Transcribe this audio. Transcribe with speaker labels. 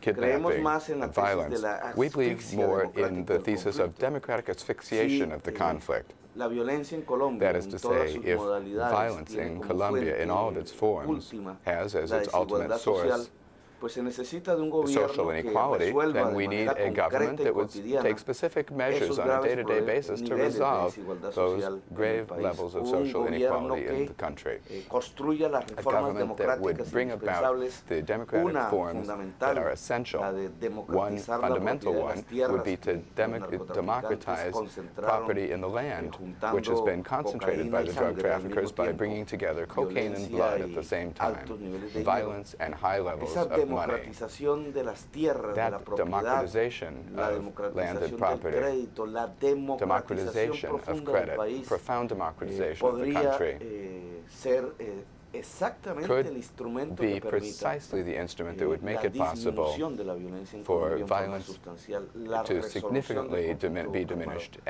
Speaker 1: kidnapping,
Speaker 2: más en la
Speaker 1: and violence. We believe more in the thesis of democratic asphyxiation of the
Speaker 2: eh,
Speaker 1: conflict.
Speaker 2: La violencia en Colombia,
Speaker 1: That is to say, if violence in Colombia in all of its forms has as its ultimate source
Speaker 2: pues se necesita de un gobierno
Speaker 1: social
Speaker 2: que
Speaker 1: inequality,
Speaker 2: resuelva
Speaker 1: then we need a government that would take specific measures on a day-to-day
Speaker 2: prole-
Speaker 1: basis to resolve those
Speaker 2: social en el
Speaker 1: grave levels of social inequality in the country.
Speaker 2: eh,
Speaker 1: A government that would bring about the democratic forms that are essential. One fundamental
Speaker 2: propiedad de las
Speaker 1: one would be to
Speaker 2: que los
Speaker 1: demo-
Speaker 2: narcotraficantes
Speaker 1: democratize property in the land, which has been concentrated by the drug
Speaker 2: sangre al mismo
Speaker 1: traffickers by bringing together cocaine and blood at the same time,
Speaker 2: niveles de dinero.
Speaker 1: violence and high levels
Speaker 2: Esa
Speaker 1: of money.
Speaker 2: de las tierras, de la
Speaker 1: That
Speaker 2: propiedad,
Speaker 1: democratization
Speaker 2: la
Speaker 1: of
Speaker 2: democratización
Speaker 1: landed
Speaker 2: del
Speaker 1: property,
Speaker 2: crédito, la democratización
Speaker 1: democratization of
Speaker 2: del
Speaker 1: credit,
Speaker 2: país,
Speaker 1: profound
Speaker 2: eh,
Speaker 1: democratization of the
Speaker 2: podría
Speaker 1: country.
Speaker 2: eh, ser eh, exactamente
Speaker 1: could
Speaker 2: el instrumento
Speaker 1: be
Speaker 2: que permita
Speaker 1: precisely the instrument
Speaker 2: eh,
Speaker 1: that would make
Speaker 2: la
Speaker 1: it possible
Speaker 2: disminución de la violencia en
Speaker 1: for
Speaker 2: Colombia en forma
Speaker 1: violence
Speaker 2: sustancial, la
Speaker 1: to
Speaker 2: resolución del conflicto